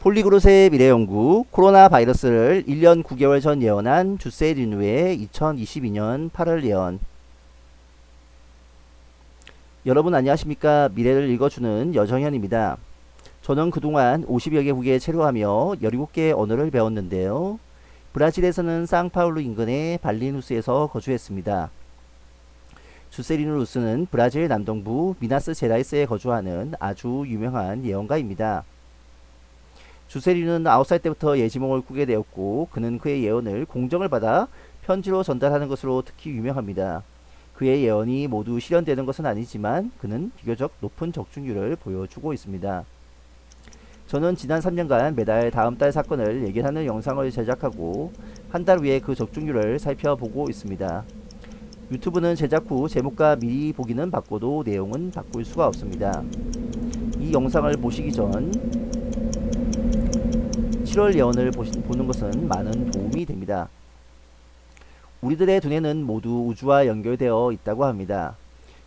폴리그롯의 미래연구 코로나 바이러스를 1년 9개월 전 예언한 주세 리누의 2022년 8월 예언 여러분 안녕하십니까 미래를 읽어주는 여정현입니다. 저는 그동안 50여 개국에 체류하며 17개의 언어를 배웠는데요. 브라질에서는 상파울루 인근의 발리누스에서 거주했습니다. 주세리누 루스는 브라질 남동부 미나스 제라이스에 거주하는 아주 유명한 예언가입니다. 주세리는 9살 때부터 예지몽을 꾸게 되었고 그는 그의 예언을 공정을 받아 편지로 전달하는 것으로 특히 유명합니다. 그의 예언이 모두 실현되는 것은 아니지만 그는 비교적 높은 적중률을 보여주고 있습니다. 저는 지난 3년간 매달 다음 달 사건을 예견하는 영상을 제작하고 한 달 후에 그 적중률을 살펴보고 있습니다. 유튜브는 제작 후 제목과 미리 보기는 바꿔도 내용은 바꿀 수가 없습니다. 이 영상을 보시기 전 7월 예언을 보는 것은 많은 도움이 됩니다. 우리들의 두뇌는 모두 우주와 연결되어 있다고 합니다.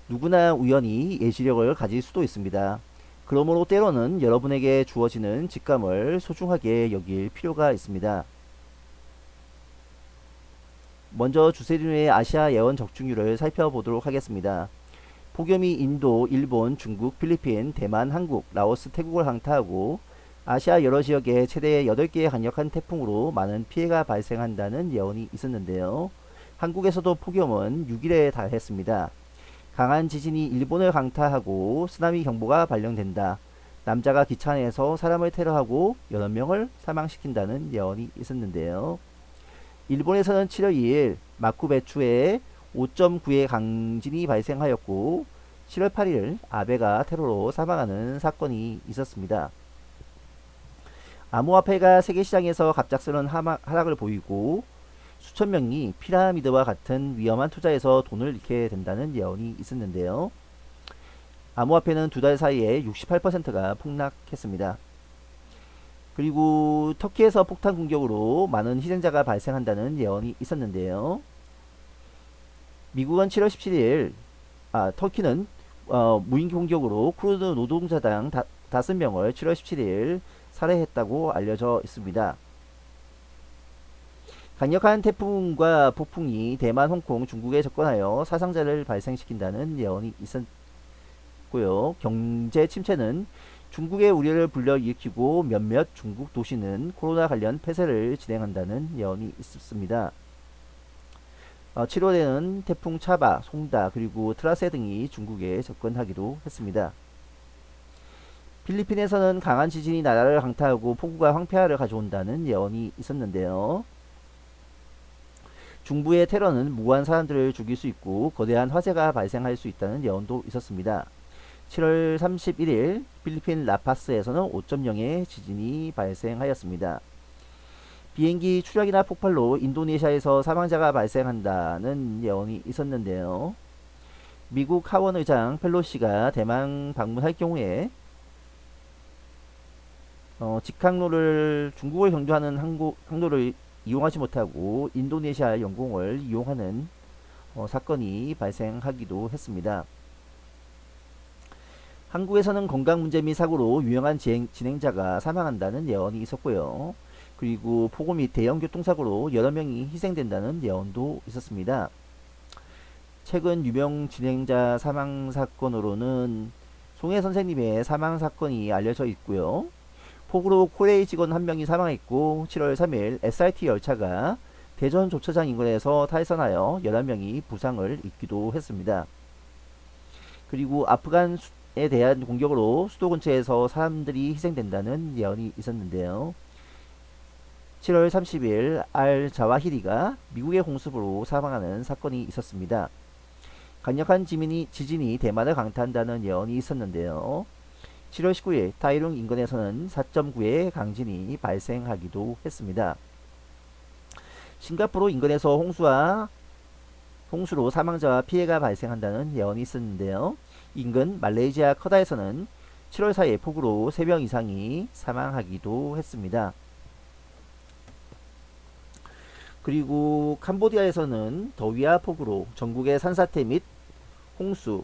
누구나 우연히 예시력을 가질 수도 있습니다. 그러므로 때로는 여러분에게 주어지는 직감을 소중하게 여길 필요가 있습니다. 먼저 주세륜의 아시아 예언 적중률을 살펴보도록 하겠습니다. 폭염이 인도, 일본, 중국, 필리핀, 대만, 한국, 라오스, 태국을 항타하고 아시아 여러 지역에 최대 8개의 강력한 태풍으로 많은 피해가 발생한다는 예언이 있었는데요. 한국에서도 폭염은 6일에 달했습니다. 강한 지진이 일본을 강타하고 쓰나미 경보가 발령된다. 남자가 기차 안에서 사람을 테러하고 여러 명을 사망시킨다는 예언이 있었는데요. 일본에서는 7월 2일 마쿠베추에 5.9의 강진이 발생하였고 7월 8일 아베가 테러로 사망하는 사건이 있었습니다. 암호화폐가 세계시장에서 갑작스런 하락을 보이고 수천 명이 피라미드와 같은 위험한 투자에서 돈을 잃게 된다는 예언이 있었는데요. 암호화폐는 두 달 사이에 68%가 폭락했습니다. 그리고 터키에서 폭탄 공격으로 많은 희생자가 발생한다는 예언이 있었는데요. 미국은 7월 17일 아, 터키는 어, 무인기 공격으로 쿠르드 노동자당 다, 5명을 7월 17일 살해했다고 알려져 있습니다. 강력한 태풍과 폭풍이 대만, 홍콩, 중국에 접근하여 사상자를 발생시킨다는 예언이 있었고요. 경제 침체는 중국의 우려를 불러일으키고 몇몇 중국 도시는 코로나 관련 폐쇄를 진행한다는 예언이 있었습니다. 어, 7월에는 태풍 차바, 송다, 그리고 트라세 등이 중국에 접근하기도 했습니다. 필리핀에서는 강한 지진이 나라를 강타하고 폭우가 황폐화를 가져온다는 예언이 있었는데요. 중부의 테러는 무고한 사람들을 죽일 수 있고 거대한 화재가 발생할 수 있다는 예언도 있었습니다. 7월 31일 필리핀 라파스에서는 5.0의 지진이 발생하였습니다. 비행기 추락이나 폭발로 인도네시아에서 사망자가 발생한다는 예언이 있었는데요. 미국 하원 의장 펠로시가 대만 방문할 경우에 어, 직항로를 중국을 경주하는 항구, 항로를 이용하지 못하고 인도네시아 영공을 이용하는 어, 사건이 발생하기도 했습니다. 한국에서는 건강 문제 및 사고로 유명한 진행, 진행자가 사망한다는 예언이 있었고요. 그리고 폭우 및 대형 교통사고로 여러 명이 희생된다는 예언도 있었습니다. 최근 유명 진행자 사망 사건으로는 송혜 선생님의 사망 사건이 알려져 있고요. 폭우로 코레이 직원 한 명이 사망했고 7월 3일 SRT 열차가 대전 조차장 인근에서 탈선하여 11명이 부상을 입기도 했습니다. 그리고 아프간에 대한 공격으로 수도 근처에서 사람들이 희생된다는 예언이 있었는데요. 7월 30일 알 자와히리가 미국의 공습으로 사망하는 사건이 있었습니다. 강력한 지진이, 지진이 대만을 강타한다는 예언이 있었는데요. 7월 19일 타이룽 인근에서는 4.9의 강진이 발생하기도 했습니다. 싱가포르 인근에서 홍수와 홍수로 사망자와 피해가 발생한다는 예언이 있었는데요. 인근 말레이시아 커다에서는 7월 4일 폭우로 3명 이상이 사망하기도 했습니다. 그리고 캄보디아에서는 더위와 폭우로 전국의 산사태 및 홍수로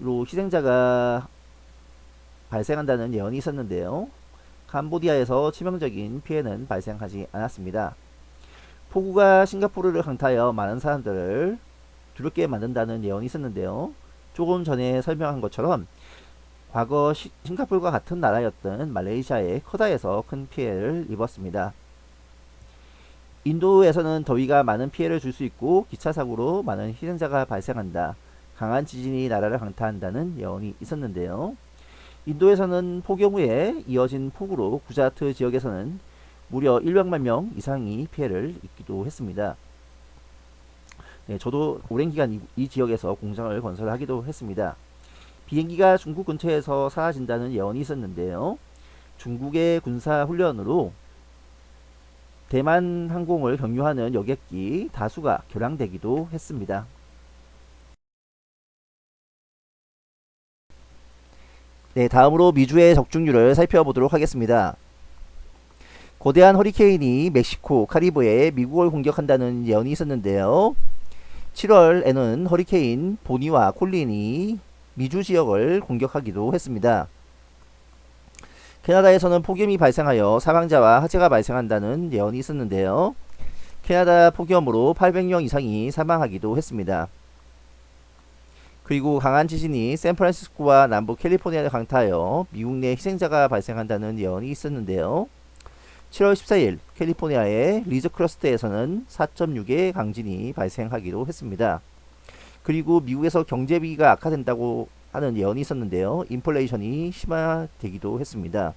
희생자가 발생한다는 예언이 있었는데요. 캄보디아에서 치명적인 피해는 발생하지 않았습니다. 폭우가 싱가포르를 강타하여 많은 사람들을 두렵게 만든다는 예언이 있었는데요. 조금 전에 설명한 것처럼 과거 시, 싱가포르와 같은 나라였던 말레이시아의 커다에서 큰 피해를 입었습니다. 인도에서는 더위가 많은 피해를 줄 수 있고 기차 사고로 많은 희생자가 발생한다. 강한 지진이 나라를 강타한다는 예언이 있었는데요. 인도에서는 폭염 후에 이어진 폭우로 구자트 지역에서는 무려 100만 명 이상이 피해를 입기도 했습니다. 네, 저도 오랜 기간 이, 이 지역에서 공장을 건설하기도 했습니다. 비행기가 중국 근처에서 사라진다는 예언이 있었는데요. 중국의 군사 훈련으로 대만 항공을 경유하는 여객기 다수가 결항되기도 했습니다. 네, 다음으로 미주의 적중률을 살펴보도록 하겠습니다. 거대한 허리케인이 멕시코, 카리브해 미국을 공격한다는 예언이 있었는데요. 7월에는 허리케인 보니와 콜린이 미주 지역을 공격하기도 했습니다. 캐나다에서는 폭염이 발생하여 사망자와 화재가 발생한다는 예언이 있었는데요. 캐나다 폭염으로 800명 이상이 사망하기도 했습니다. 그리고 강한 지진이 샌프란시스코와 남부 캘리포니아를 강타하여 미국 내 희생자가 발생한다는 예언이 있었는데요. 7월 14일 캘리포니아의 리지크레스트에서는 4.6의 강진이 발생하기도 했습니다. 그리고 미국에서 경제위기가 악화된다고 하는 예언이 있었는데요. 인플레이션이 심화되기도 했습니다.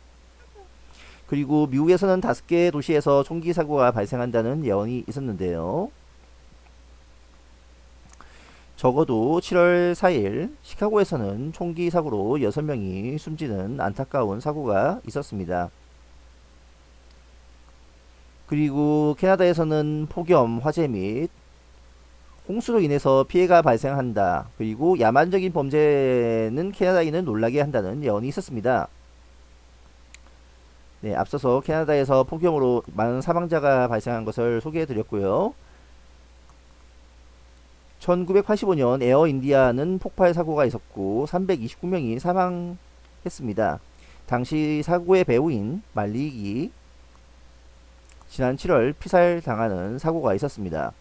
그리고 미국에서는 다섯 개 도시에서 총기 사고가 발생한다는 예언이 있었는데요. 적어도 7월 4일 시카고에서는 총기 사고로 6명이 숨지는 안타까운 사고가 있었습니다. 그리고 캐나다에서는 폭염, 화재 및 홍수로 인해서 피해가 발생한다. 그리고 야만적인 범죄는 캐나다인을 놀라게 한다는 예언이 있었습니다. 네, 앞서서 캐나다에서 폭염으로 많은 사망자가 발생한 것을 소개해 드렸고요. 1985년 에어 인디아는 폭발 사고가 있었고 329명이 사망했습니다. 당시 사고의 배우인 말리기 지난 7월 피살 당하는 사고가 있었습니다.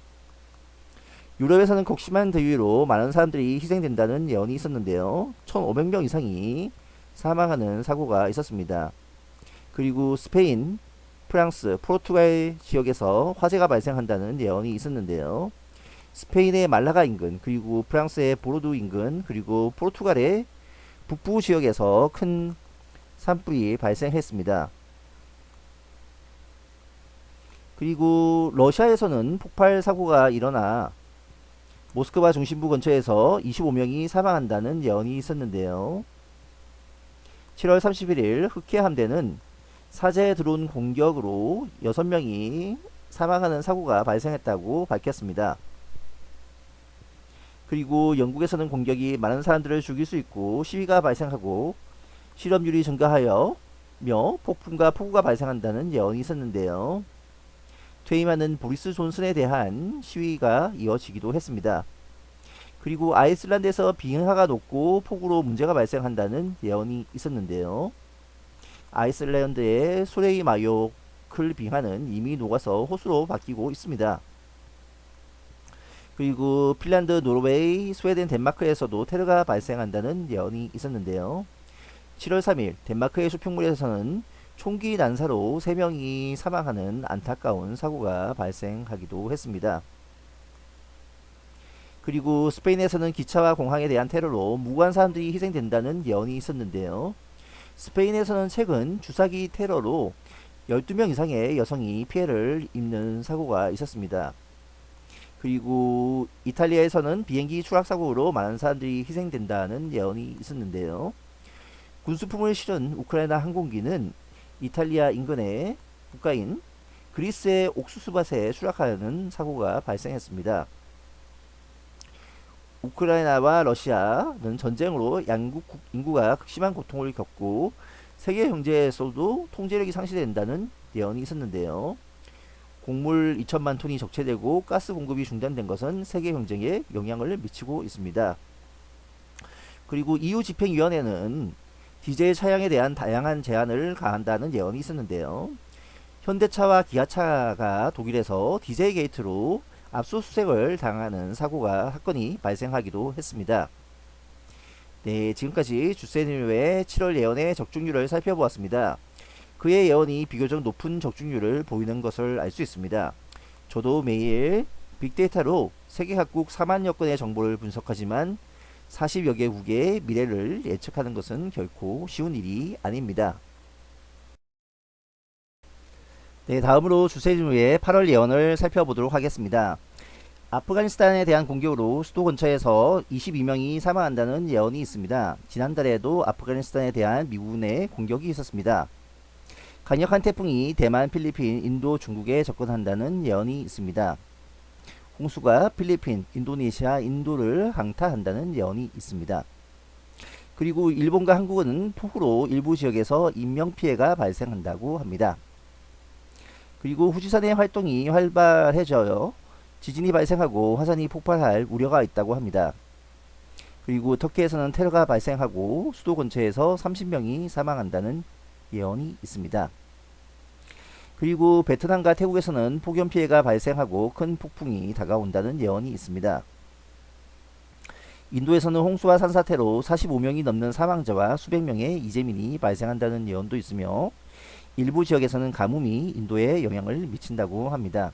유럽에서는 극심한 더위로 많은 사람들이 희생된다는 예언이 있었는데요. 1500명 이상이 사망하는 사고가 있었습니다. 그리고 스페인, 프랑스, 포르투갈 지역에서 화재가 발생한다는 예언이 있었는데요. 스페인의 말라가 인근 그리고 프랑스의 보르도 인근 그리고 포르투갈의 북부 지역에서 큰 산불이 발생했습니다. 그리고 러시아에서는 폭발 사고가 일어나 모스크바 중심부 근처에서 25명이 사망한다는 예언이 있었는데요. 7월 31일 흑해 함대는 사제 드론 공격으로 6명이 사망하는 사고가 발생했다고 밝혔습니다. 그리고 영국에서는 공격이 많은 사람들을 죽일 수 있고 시위가 발생하고 실업률이 증가하여 며 폭풍과 폭우가 발생한다는 예언이 있었는데요. 퇴임하는 보리스 존슨에 대한 시위가 이어지기도 했습니다. 그리고 아이슬란드에서 빙하가 녹고 폭우로 문제가 발생한다는 예언이 있었는데요. 아이슬란드의 솔헤이마요쿨 빙하는 이미 녹아서 호수로 바뀌고 있습니다. 그리고 핀란드, 노르웨이, 스웨덴, 덴마크에서도 테러가 발생한다는 예언이 있었는데요. 7월 3일 덴마크의 수평물에서는 총기 난사로 3명이 사망하는 안타까운 사고가 발생하기도 했습니다. 그리고 스페인에서는 기차와 공항에 대한 테러로 무고한 사람들이 희생된다는 예언이 있었는데요. 스페인에서는 최근 주사기 테러로 12명 이상의 여성이 피해를 입는 사고가 있었습니다. 그리고 이탈리아에서는 비행기 추락사고로 많은 사람들이 희생된다는 예언이 있었는데요. 군수품을 실은 우크라이나 항공기는 이탈리아 인근의 국가인 그리스의 옥수수밭에 추락하는 사고가 발생했습니다. 우크라이나와 러시아는 전쟁으로 양국 인구가 극심한 고통을 겪고 세계 경제에서도 통제력이 상실된다는 예언이 있었는데요. 곡물 2천만 톤이 적체되고 가스 공급이 중단된 것은 세계 경쟁에 영향을 미치고 있습니다. 그리고 EU 집행위원회는 디젤 차량에 대한 다양한 제한을 가한다는 예언이 있었는데요. 현대차와 기아차가 독일에서 디젤 게이트로 압수수색을 당하는 사고가 사건이 발생하기도 했습니다. 네, 지금까지 주세님의 7월 예언의 적중률을 살펴보았습니다. 그의 예언이 비교적 높은 적중률을 보이는 것을 알 수 있습니다. 저도 매일 빅데이터로 세계 각국 4만여 건의 정보를 분석하지만 40여 개국의 미래를 예측하는 것은 결코 쉬운 일이 아닙니다. 네, 다음으로 주세진우의 8월 예언을 살펴보도록 하겠습니다. 아프가니스탄에 대한 공격으로 수도 근처에서 22명이 사망한다는 예언이 있습니다. 지난달에도 아프가니스탄에 대한 미군의 공격이 있었습니다. 강력한 태풍이 대만, 필리핀, 인도, 중국에 접근한다는 예언이 있습니다. 홍수가 필리핀, 인도네시아, 인도를 강타한다는 예언이 있습니다. 그리고 일본과 한국은 폭우로 일부 지역에서 인명피해가 발생한다고 합니다. 그리고 후지산의 활동이 활발해져요. 지진이 발생하고 화산이 폭발할 우려가 있다고 합니다. 그리고 터키에서는 테러가 발생하고 수도 근처에서 30명이 사망한다는 예언이 있습니다. 그리고 베트남과 태국에서는 폭염 피해가 발생하고 큰 폭풍이 다가온다는 예언이 있습니다. 인도에서는 홍수와 산사태로 45명이 넘는 사망자와 수백 명의 이재민이 발생한다는 예언도 있으며 일부 지역에서는 가뭄이 인도에 영향을 미친다고 합니다.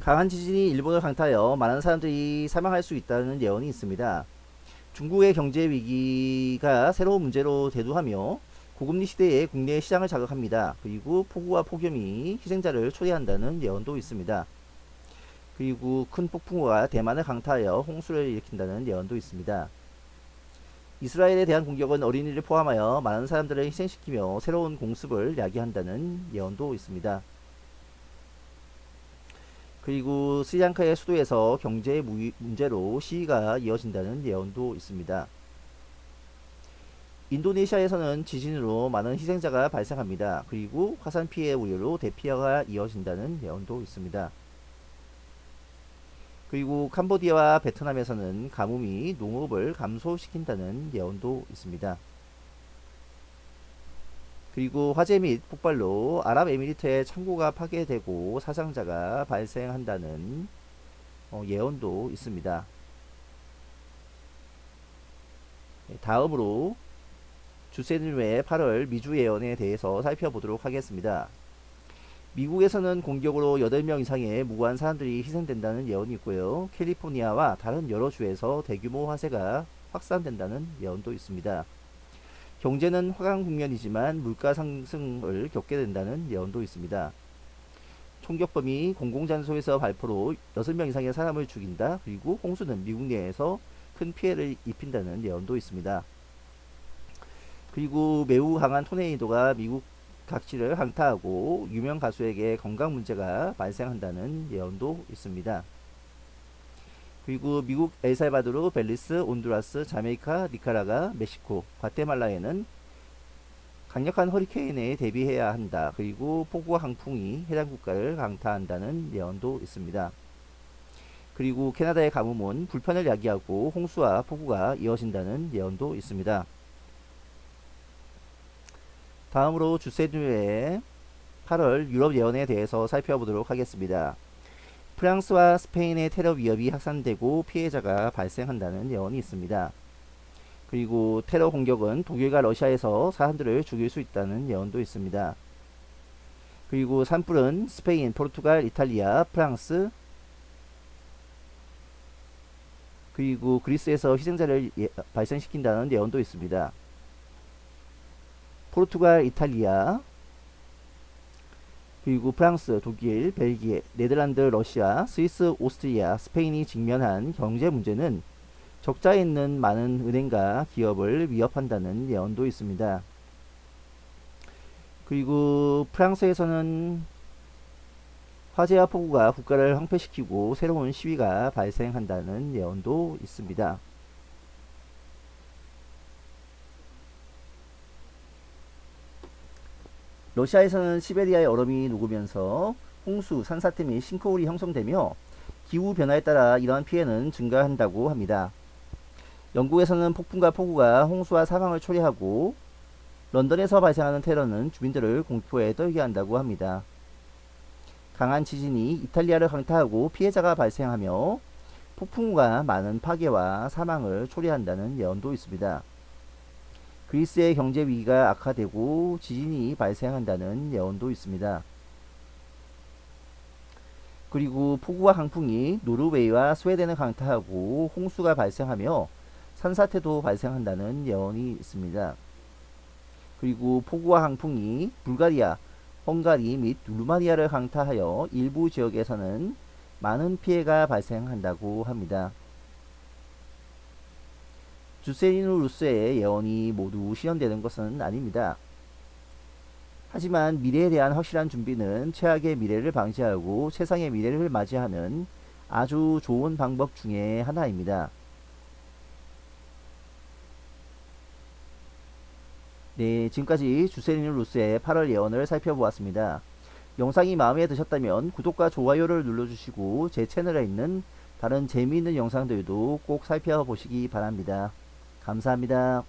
강한 지진이 일본을 강타하여 많은 사람들이 사망할 수 있다는 예언이 있습니다. 중국의 경제 위기가 새로운 문제로 대두하며 고금리 시대에 국내 시장을 자극합니다. 그리고 폭우와 폭염이 희생자를 초래한다는 예언도 있습니다. 그리고 큰 폭풍우가 대만을 강타하여 홍수를 일으킨다는 예언도 있습니다. 이스라엘에 대한 공격은 어린이를 포함하여 많은 사람들을 희생시키며 새로운 공습을 야기한다는 예언도 있습니다. 그리고 스리랑카의 수도에서 경제 문제로 시위가 이어진다는 예언도 있습니다. 인도네시아에서는 지진으로 많은 희생자가 발생합니다. 그리고 화산 피해 우려로 대피해가 이어진다는 예언도 있습니다. 그리고 캄보디아와 베트남에서는 가뭄이 농업을 감소시킨다는 예언도 있습니다. 그리고 화재 및 폭발로 아랍에미리트의 창고가 파괴되고 사상자가 발생한다는 어, 예언도 있습니다. 네, 다음으로 주세일외 8월 미주 예언에 대해서 살펴보도록 하겠습니다. 미국에서는 공격으로 8명 이상의 무고한 사람들이 희생된다는 예언이 있고요. 캘리포니아와 다른 여러 주에서 대규모 화재가 확산된다는 예언도 있습니다. 경제는 화강 국면이지만 물가 상승을 겪게 된다는 예언도 있습니다. 총격범이 공공장소에서 발포로 6명 이상의 사람을 죽인다. 그리고 홍수는 미국 내에서 큰 피해를 입힌다는 예언도 있습니다. 그리고 매우 강한 토네이도가 미국 각지를 강타하고 유명 가수에게 건강 문제가 발생한다는 예언도 있습니다. 그리고 미국 엘살바도르, 벨리스, 온두라스, 자메이카, 니카라가, 멕시코, 과테말라에는 강력한 허리케인에 대비해야 한다. 그리고 폭우와 강풍이 해당 국가를 강타한다는 예언도 있습니다. 그리고 캐나다의 가뭄은 불편을 야기하고 홍수와 폭우가 이어진다는 예언도 있습니다. 다음으로 주세뉴의 8월 유럽 예언에 대해서 살펴보도록 하겠습니다. 프랑스와 스페인의 테러 위협이 확산되고 피해자가 발생한다는 예언이 있습니다. 그리고 테러 공격은 독일과 러시아에서 사람들을 죽일 수 있다는 예언도 있습니다. 그리고 산불은 스페인, 포르투갈, 이탈리아, 프랑스 그리고 그리스에서 희생자를 예, 발생시킨다는 예언도 있습니다. 포르투갈, 이탈리아, 그리고 프랑스, 독일, 벨기에, 네덜란드, 러시아, 스위스, 오스트리아, 스페인이 직면한 경제 문제는 적자에 있는 많은 은행과 기업을 위협한다는 예언도 있습니다. 그리고 프랑스에서는 화재와 폭우가 국가를 황폐시키고 새로운 시위가 발생한다는 예언도 있습니다. 러시아에서는 시베리아의 얼음이 녹으면서 홍수, 산사태 및 싱크홀이 형성되며 기후변화에 따라 이러한 피해는 증가한다고 합니다. 영국에서는 폭풍과 폭우가 홍수와 사망을 초래하고 런던에서 발생하는 테러는 주민들을 공포에 떨게 한다고 합니다. 강한 지진이 이탈리아를 강타하고 피해자가 발생하며 폭풍우가 많은 파괴와 사망을 초래한다는 예언도 있습니다. 그리스의 경제 위기가 악화되고 지진이 발생한다는 예언도 있습니다. 그리고 폭우와 강풍이 노르웨이와 스웨덴을 강타하고 홍수가 발생하며 산사태도 발생한다는 예언이 있습니다. 그리고 폭우와 강풍이 불가리아, 헝가리 및 루마니아를 강타하여 일부 지역에서는 많은 피해가 발생한다고 합니다. 주세리누 루스의 예언이 모두 실현되는 것은 아닙니다. 하지만 미래에 대한 확실한 준비는 최악의 미래를 방지하고 세상의 미래를 맞이하는 아주 좋은 방법 중의 하나입니다. 네, 지금까지 주세리누 루스의 8월 예언을 살펴보았습니다. 영상이 마음에 드셨다면 구독과 좋아요를 눌러주시고 제 채널에 있는 다른 재미있는 영상들도 꼭 살펴보시기 바랍니다. 감사합니다.